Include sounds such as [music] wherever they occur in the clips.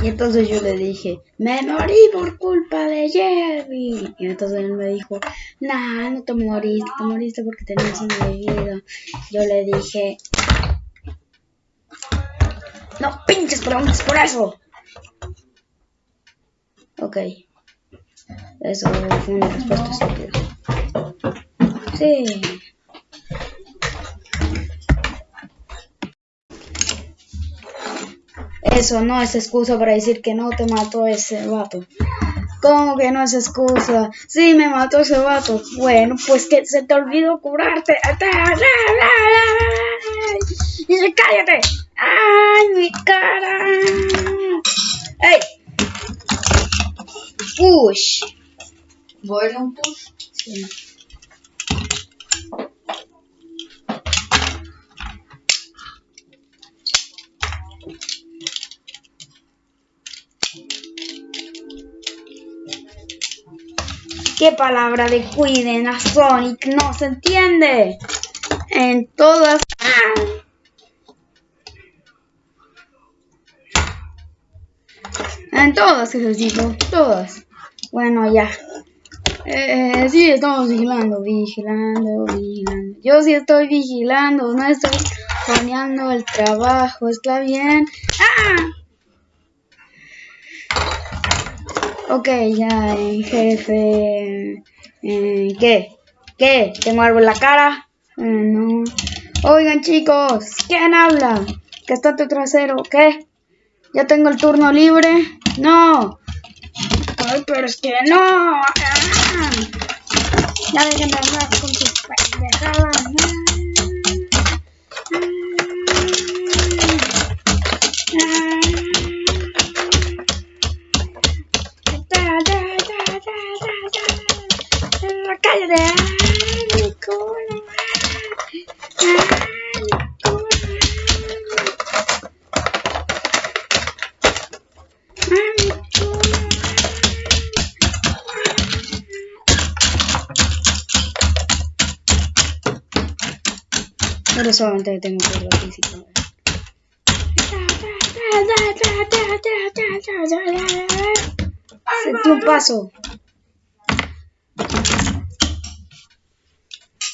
Y entonces yo le dije, me morí por culpa de Jerry. Y entonces él me dijo, nah, no te moriste, te moriste porque tenías una bebida. Yo le dije, no pinches preguntas por eso. Ok. Eso fue una respuesta estúpida. Sí. Eso no es excusa para decir que no te mató ese vato. ¿Cómo que no es excusa? Sí, me mató ese vato. Bueno, pues que se te olvidó curarte. Dice, cállate. ¡Ay, mi cara! ¡Ey! Push. ¿Voy a un push? Sí. ¿Qué palabra de cuiden a Sonic no se entiende? En todas... En todas, necesito, todas. Bueno, ya. Eh, sí, estamos vigilando, vigilando, vigilando. Yo sí estoy vigilando, no estoy planeando el trabajo, ¿está bien? ¡Ah! Ok, ya, eh, jefe. Eh, ¿Qué? ¿Qué? ¿Tengo algo en la cara? Eh, no. Oigan, chicos, ¿quién habla? ¿Que está tu trasero? ¿Qué? ¿Ya tengo el turno libre? No. Ay, pero es que no. Ah. Ya dejen de hablar con sus pendejadas. Pero solamente tengo que ir al principio. Sentí un paso.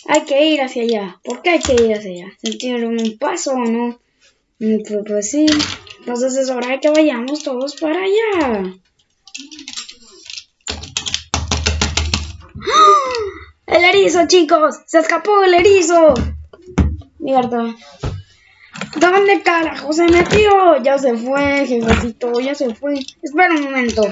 Hay que ir hacia allá. ¿Por qué hay que ir hacia allá? ¿Sentieron un paso o no? Mm, Pues, pues sí. Entonces es hora de que vayamos todos para allá. ¡Ah! ¡El erizo, chicos! ¡Se escapó el erizo! Mierda. ¿Dónde carajo se metió? Ya se fue, jefecito, ya se fue. Espera un momento.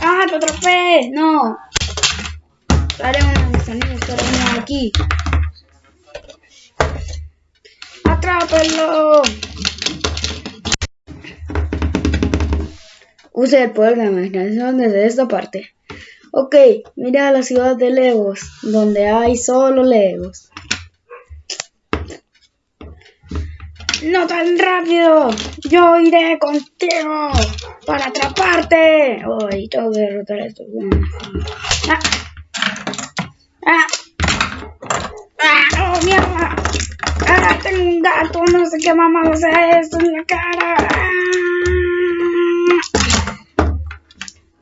¡Ah, te atrapé! ¡No! Haré amigos, pero no aquí. ¡Atrápenlo! Use el poder de la imaginación desde esta parte. Ok, mira la ciudad de Legos, donde hay solo Legos. ¡No tan rápido! ¡Yo iré contigo para atraparte! ¡Ay, tengo que derrotar a estos! ¡Ah! ¡Ah! ¡Ah! ¡Oh, mierda! ¡Ah! Tengo un gato, no sé qué mamá hace esto en la cara. ¡Ah!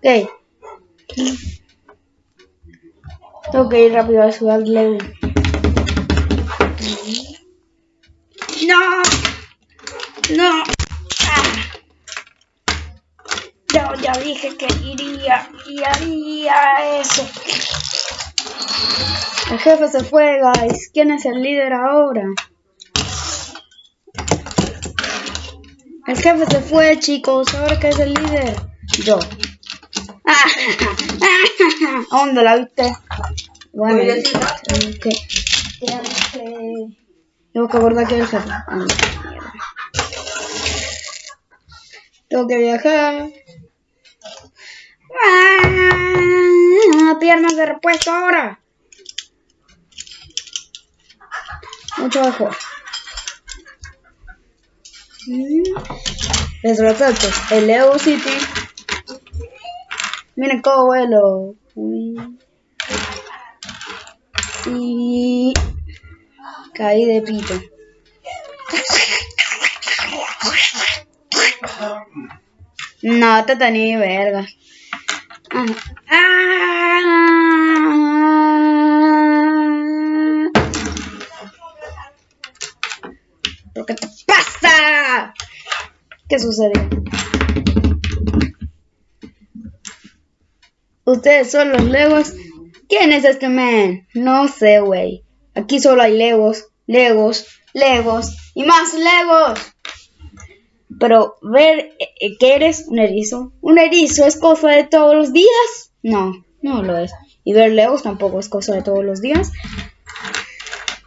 Ok. Tengo que ir rápido a de Lego. ¡No! ¡No! ¡Ah! Yo ya dije que iría y haría eso. El jefe se fue, guys. ¿Quién es el líder ahora? El jefe se fue, chicos. ¿Ahora qué es el líder? Yo. [laughs] [laughs] ¿Dónde la viste? Bueno, sí, tengo que... Tengo que... Tengo que abordar aquí el jefe. Tengo que viajar. ¡Ah! Piernas de repuesto ahora. Mucho mejor. Les resalto, el Lego City. Miren cómo vuelo. Y caí de pito. No te tenía verga. Ah. Ah. ¿Pero qué te pasa? ¿Qué sucedió? ¿Ustedes son los Legos? ¿Quién es este man? No sé, güey. Aquí solo hay Legos, Legos, Legos y más Legos. Pero ver eh, que eres un erizo. ¿Un erizo es cosa de todos los días? No, no lo es. Y ver Legos tampoco es cosa de todos los días.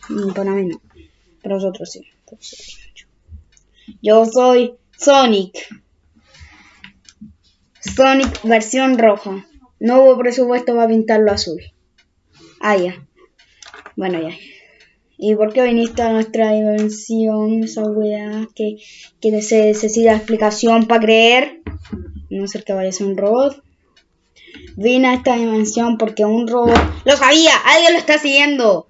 Mm, Para mí no. Para nosotros sí. Yo soy Sonic. Sonic versión roja. No hubo presupuesto para pintarlo azul. Ah, ya. Bueno, ya. ¿Y por qué viniste a nuestra dimensión, esa weá que, que necesita explicación para creer? No ser que vaya a ser un robot. Vine a esta dimensión porque un robot... ¡Lo sabía! ¡Alguien lo está siguiendo!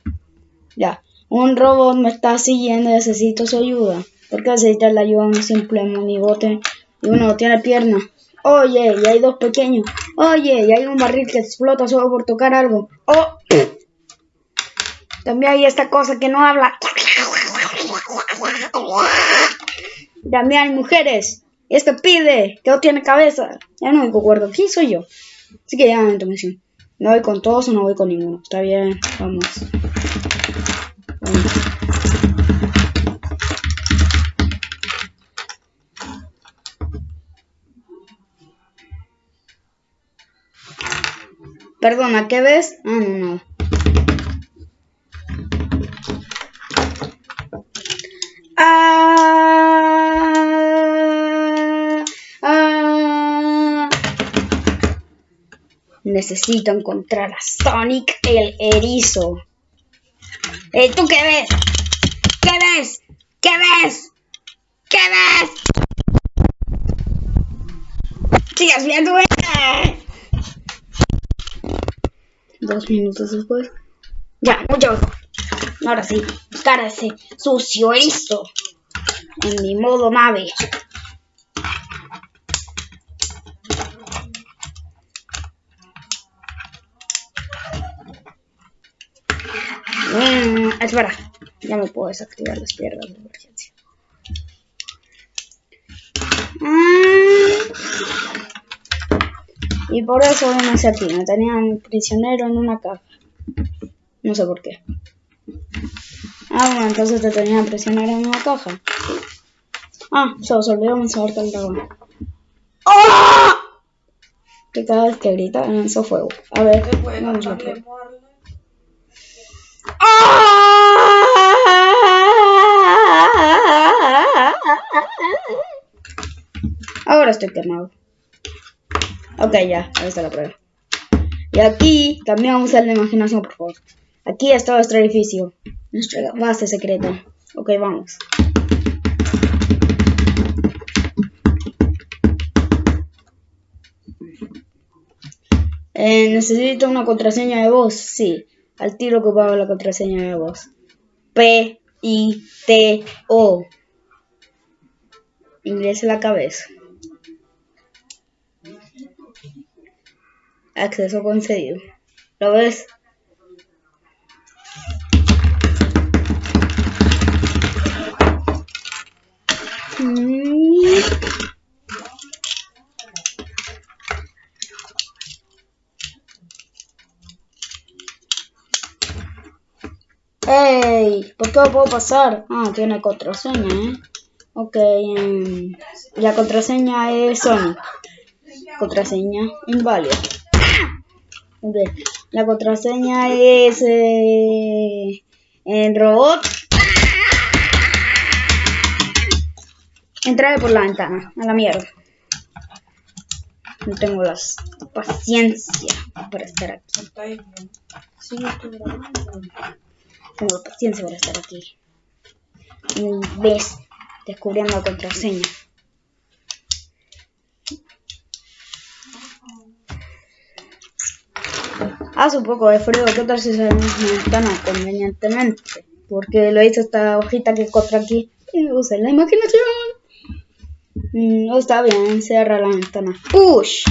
Ya. Un robot me está siguiendo y necesito su ayuda. ¿Por qué necesitas la ayuda de un simple monigote y uno no tiene pierna? Oye, y hay dos pequeños. Oye, y hay un barril que explota solo por tocar algo. Oh. También hay esta cosa que no habla. También hay mujeres. Y este pide, que no tiene cabeza. Ya no me acuerdo. ¿Quién soy yo? Así que ya me. ¿No voy con todos o no voy con ninguno? Está bien, vamos. Vamos. Perdona, ¿qué ves? Ah, no, nada. Ah, ah. Necesito encontrar a Sonic el erizo. Eh, ¿Tú qué ves? ¿Qué ves? ¿Qué ves? ¿Qué ves? ¿Sigues viendo? eh? Dos minutos después. Ya, mucho mejor. Ahora sí, ese sucio erizo. En mi modo nave. Mm, espera, ya me puedo desactivar las piernas de emergencia. Mm. Y por eso hacia ti. Me tenían prisionero en una caja. No sé por qué. Ah, bueno, entonces te tenían prisionero en una caja. Ah, se os olvidó mencionarte el dragón. ¡Ah! Que cada vez que grita lanzó fuego. A ver, vamos a ver. Ahora estoy quemado. Ok, ya, ahí está la prueba. Y aquí también vamos a usar la imaginación, por favor. Aquí está nuestro edificio, nuestra base secreta. Ok, vamos. Eh, necesito una contraseña de voz. Sí, al tiro ocupaba la contraseña de voz. P I T O. Inglés en la cabeza. Acceso concedido. ¿Lo ves? ¡Ey! ¿Por qué no puedo pasar? Ah, tiene contraseña, ¿eh? Ok, em, la contraseña es Sonic. Contraseña inválida. La contraseña es eh, en robot. Entraré por la ventana, a la mierda. No tengo la paciencia para estar aquí. Sí. Tengo paciencia para estar aquí. Un vez descubriendo la contraseña. Hace un poco de frío, ¿qué tal si ventana convenientemente? Porque lo hice esta hojita que encontré aquí y usa la imaginación. Mm, está bien, cierra la ventana. ¡Push!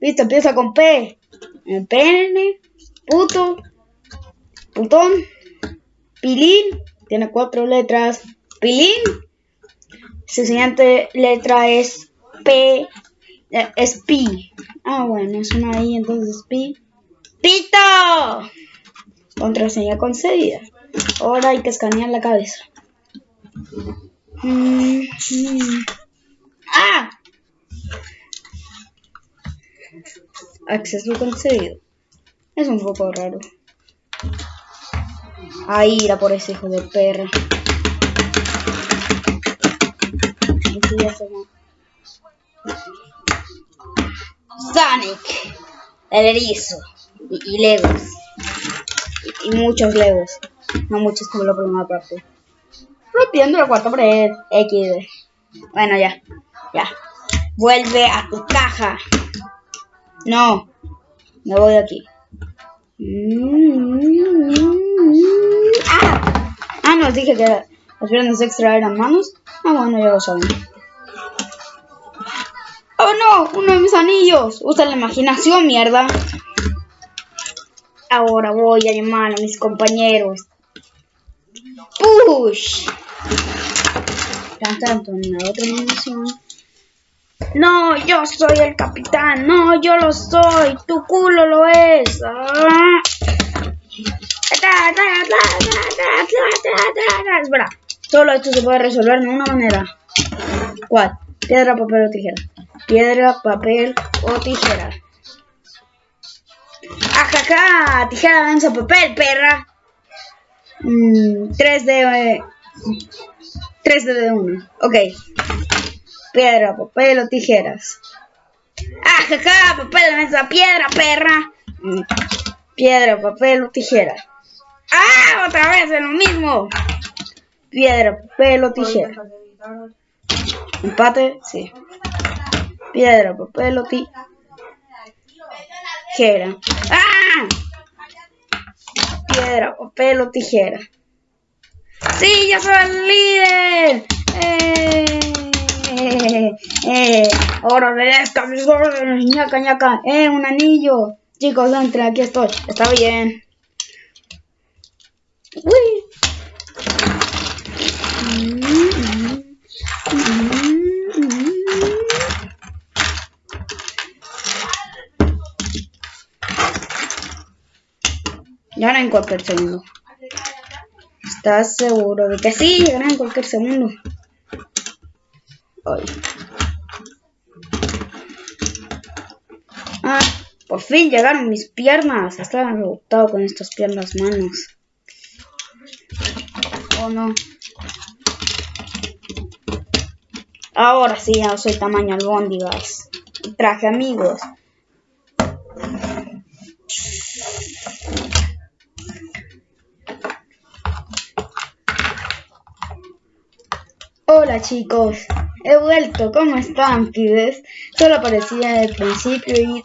Listo, empieza con P. Pene, puto, putón, pilín, tiene cuatro letras. Pilín, su siguiente letra es P, eh, es Pi. Ah, bueno, es una I, entonces Pi. ¡Pito! Contraseña concedida. Ahora hay que escanear la cabeza. Mm, mm. ¡Ah! Acceso concedido. Es un poco raro. Ahí irá por ese hijo de perra. Sonic. El erizo. Y, Legos. Y, y muchos Legos. No muchos como la primera parte. Rompiendo la cuarta pared. XD. Bueno, ya. Ya. Vuelve a tu caja. No. Me voy de aquí. ¡Ah! Ah, nos dije que las piernas extra eran manos. Ah, bueno, ya lo saben. ¡Oh no! ¡Uno de mis anillos! Usa la imaginación, mierda. Ahora voy a llamar a mis compañeros. ¡Push! Tan tanto en la otra animación. No, yo soy el capitán. No, yo lo soy. Tu culo lo es. Ah. Espera, solo esto se puede resolver de una manera. ¿Cuál? Piedra, papel o tijera. Piedra, papel o tijera. ¡Ajaja! Tijera, danza, papel, perra. Mm, 3 de... Eh, 3 de 1. Ok. Piedra, papel o tijeras. ¡Ajaja! Papel, danza, piedra, perra. Mm, Piedra, papel o tijera. ¡Ah! Otra vez es lo mismo. Piedra, papel o tijera. Empate, sí. Piedra, papel o tijera. ¡Ah! Piedra, papel o tijera. ¡Sí, ya soy el líder! ¡Eh! Eh, ahora obedezca mis ñaca, ñaca. Eh, un anillo. Chicos, entre, aquí estoy. Está bien. Uy. Llegará en cualquier segundo. ¿Estás seguro de que sí? Llegará en cualquier segundo. Ay. Ah, por fin llegaron mis piernas. Estaba rebotado con estas piernas manos. Oh no. Ahora sí, ya soy tamaño albóndigas. Traje amigos. Hola chicos, he vuelto, ¿cómo están pibes? Solo aparecía al principio y...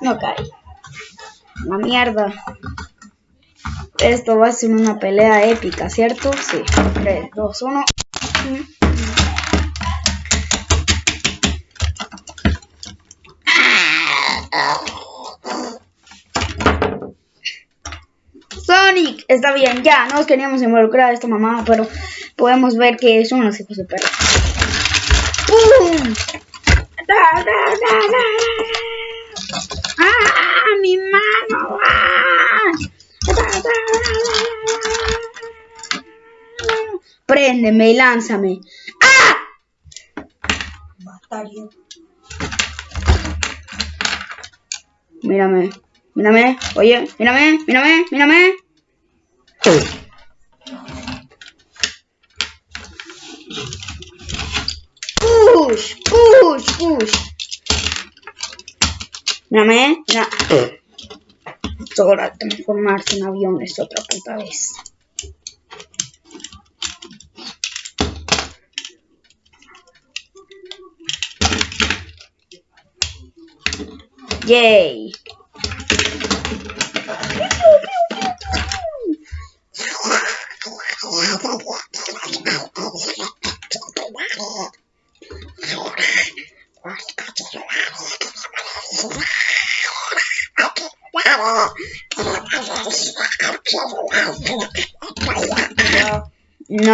No cae. La mierda. Esto va a ser una pelea épica, ¿cierto? Sí. 3, 2, 1. Está bien, ya, no nos queríamos involucrar a esta mamá, pero podemos ver que son unos hijos de perro. ¡Pum! ¡Da, da, da, da! ¡Ah! ¡Mi mano! ¡Ah! Préndeme y lánzame. ¡Ah! Bastardo. Mírame, mírame, oye, mírame, mírame, mírame. Push, push, push. Mírame, mira. Ahora transformarse en aviones otra puta vez. Yay.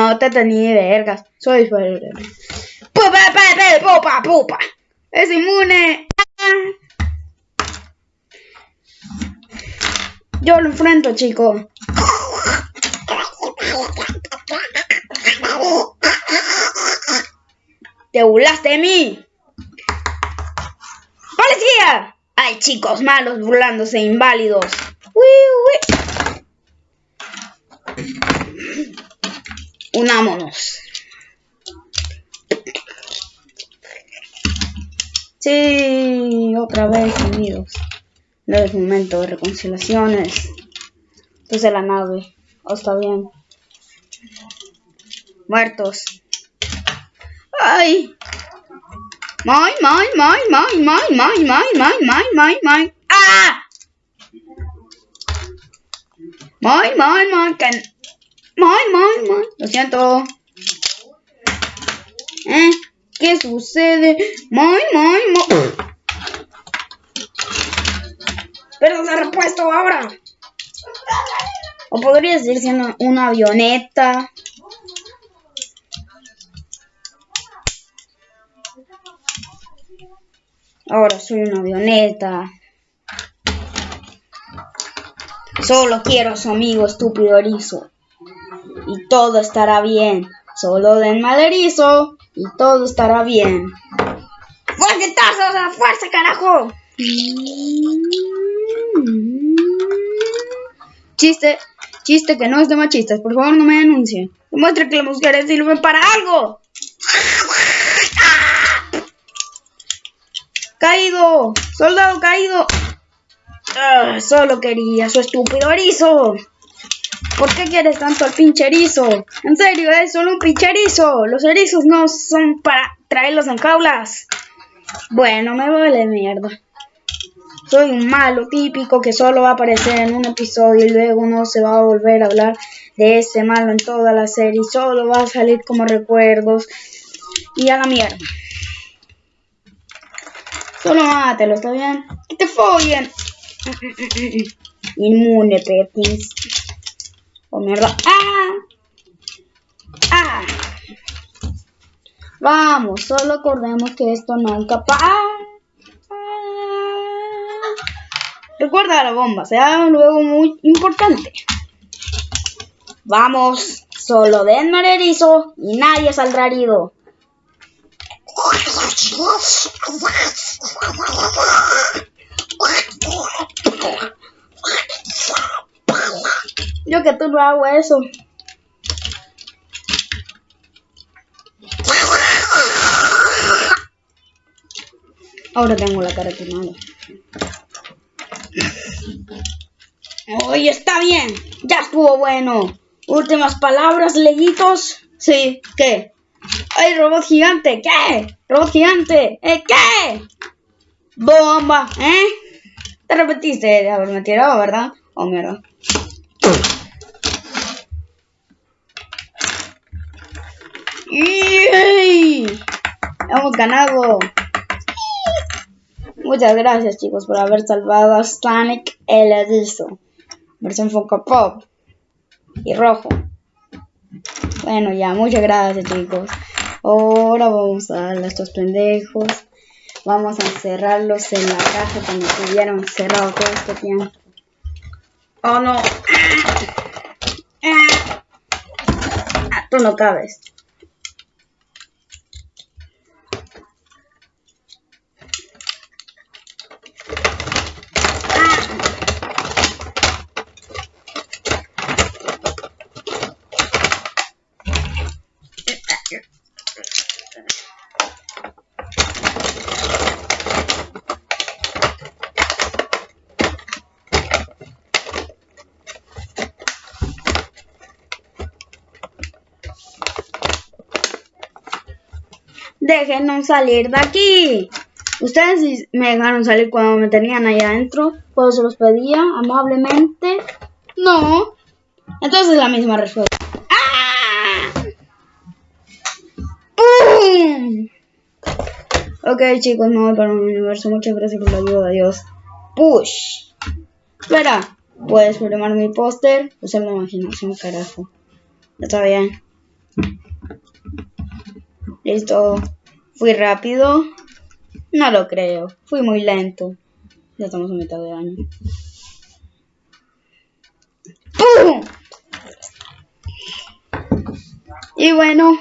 No te tenía vergas. Soy fuerte. Pupa, pupa, pupa, pupa. Es inmune. Yo lo enfrento, chico. ¿Te burlaste de mí? ¡Policía! Hay chicos malos burlándose de inválidos. Uy, uy. Unámonos. Sí, otra vez unidos. No es momento de reconciliaciones. Desde la nave. Oh, está bien. Muertos. ¡Ay! ¡May, may, may, may, may, may, may, may, may, may, may! ¡Ah! ¡May, may, may! Que... ¡May, may, may! Lo siento. ¿Eh? ¿Qué sucede? Pero se ha repuesto ahora. O podría decir siendo una avioneta. Ahora soy una avioneta. Solo quiero a su amigo estúpido erizo. Y todo estará bien. Solo den mal erizo. Y todo estará bien. ¡Fuercetazos a la fuerza, carajo! Chiste, chiste que no es de machistas. Por favor, no me denuncien. Demuestre que las mujeres sirven para algo. Caído, soldado caído. Ah, solo quería su estúpido erizo. ¿Por qué quieres tanto al pinche erizo? En serio, es solo un pinche erizo. Los erizos no son para traerlos en jaulas. Bueno, me vale mierda. Soy un malo típico que solo va a aparecer en un episodio y luego no se va a volver a hablar de ese malo en toda la serie. Solo va a salir como recuerdos. Y a la mierda. Solo mátelo, ¿está bien? Que te follen. [laughs] Inmune, Perkins. Oh, mierda. ¡Ah! ¡Ah! Vamos, solo acordemos que esto nunca pasa. Recuerda la bomba, será luego muy importante. Vamos, solo denme erizo y nadie saldrá herido. [laughs] Yo que tú no hago eso. Ahora tengo la cara quemada. Oye, está bien. Ya estuvo bueno. Últimas palabras, leguitos. Sí, ¿qué? ¡Ay, robot gigante! ¿Qué? ¡Robot gigante! ¿Eh, qué? ¡Bomba! ¿Eh? Te repetiste de haberme tirado, ¿verdad? Oh, mierda. Hemos ganado. Muchas gracias, chicos, por haber salvado a Sonic el. Versión Funko Pop. Y rojo. Bueno, ya, muchas gracias, chicos. Ahora vamos a darle a estos pendejos. Vamos a encerrarlos en la casa como si hubieran encerrado todo este tiempo. ¡Oh, no! [coughs] Ah, tú no cabes. Déjenos salir de aquí. Ustedes me dejaron salir cuando me tenían ahí adentro. Pues se los pedía amablemente. No. Entonces la misma respuesta. ¡Ah! ¡Pum! Ok chicos, me voy para un universo. Muchas gracias por la ayuda. Adiós. Push. Espera. Puedes programar mi póster. Usar la imaginación, carajo. Está bien. Listo. Fui rápido. No lo creo. Fui muy lento. Ya estamos a mitad de año. ¡Pum! Y bueno,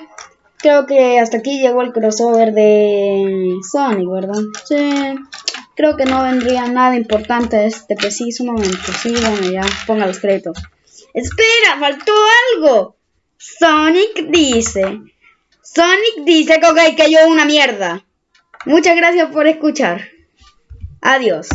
creo que hasta aquí llegó el crossover de Sonic, ¿verdad? Sí. Creo que no vendría nada importante este preciso momento. Sí, bueno, ya ponga los créditos. ¡Espera! ¡Faltó algo! Sonic dice... Sonic dice que, okay, que yo una mierda. Muchas gracias por escuchar. Adiós.